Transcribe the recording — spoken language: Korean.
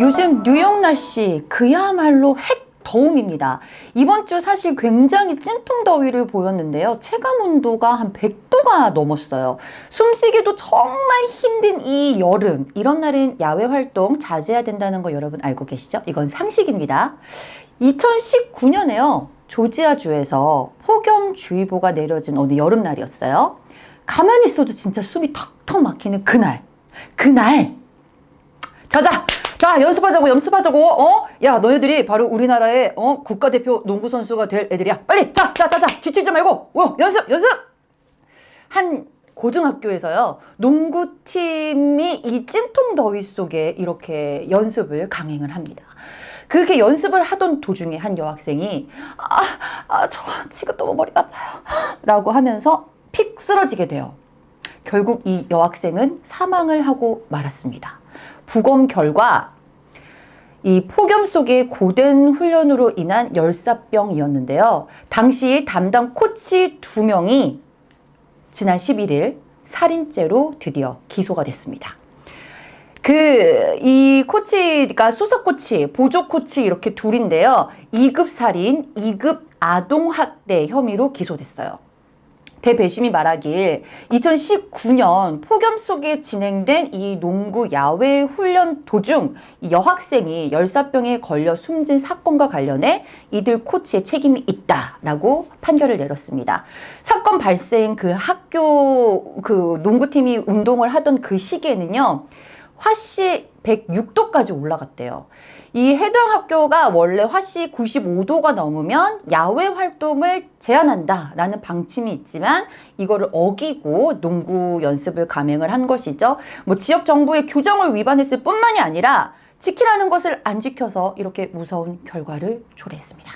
요즘 뉴욕 날씨 그야말로 핵 더움입니다. 이번 주 사실 굉장히 찜통 더위를 보였는데요. 체감 온도가 한 100도가 넘었어요. 숨쉬기도 정말 힘든 이 여름. 이런 날은 야외 활동 자제해야 된다는 거 여러분 알고 계시죠? 이건 상식입니다. 2019년에요. 조지아주에서 폭염주의보가 내려진 어느 여름날이었어요. 가만히 있어도 진짜 숨이 턱턱 막히는 그날. 그날! 자자! 자 연습하자고 연습하자고 어? 야 너희들이 바로 우리나라의 어? 국가대표 농구 선수가 될 애들이야 빨리 자 자 자자 지치지 말고 어, 연습 연습 한 고등학교에서요 농구팀이 이 찜통 더위 속에 이렇게 연습을 강행을 합니다 그렇게 연습을 하던 도중에 한 여학생이 아, 아, 저 지금 너무 머리가 아파요 라고 하면서 픽 쓰러지게 돼요 결국 이 여학생은 사망을 하고 말았습니다 부검 결과 이 폭염 속의 고된 훈련으로 인한 열사병이었는데요. 당시 담당 코치 두 명이 지난 11일 살인죄로 드디어 기소가 됐습니다. 그, 이 코치가 수석 코치, 보조 코치 이렇게 둘인데요. 2급 살인, 2급 아동학대 혐의로 기소됐어요. 대배심이 말하길 2019년 폭염 속에 진행된 이 농구 야외 훈련 도중 여학생이 열사병에 걸려 숨진 사건과 관련해 이들 코치의 책임이 있다라고 판결을 내렸습니다. 사건 발생 그 학교 그 농구팀이 운동을 하던 그 시기에는요. 화씨 106도까지 올라갔대요. 이 해당 학교가 원래 화씨 95도가 넘으면 야외 활동을 제한한다 라는 방침이 있지만 이거를 어기고 농구 연습을 감행을 한 것이죠. 뭐 지역 정부의 규정을 위반했을 뿐만이 아니라 지키라는 것을 안 지켜서 이렇게 무서운 결과를 초래했습니다.